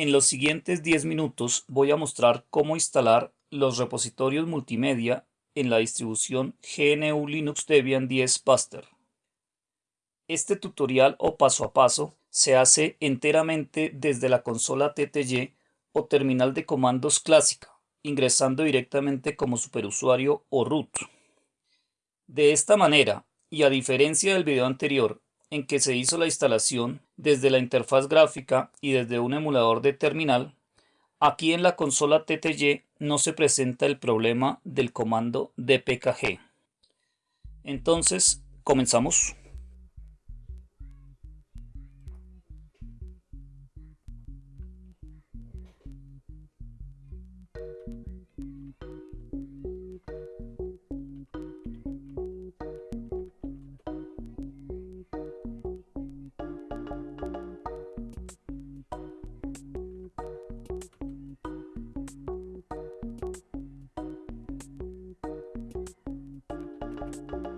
En los siguientes 10 minutos voy a mostrar cómo instalar los repositorios multimedia en la distribución GNU Linux Debian 10 Buster. Este tutorial o paso a paso se hace enteramente desde la consola TTY o terminal de comandos clásica, ingresando directamente como superusuario o root. De esta manera, y a diferencia del video anterior, en que se hizo la instalación desde la interfaz gráfica y desde un emulador de terminal, aquí en la consola TTY no se presenta el problema del comando dpkg. Entonces, comenzamos. you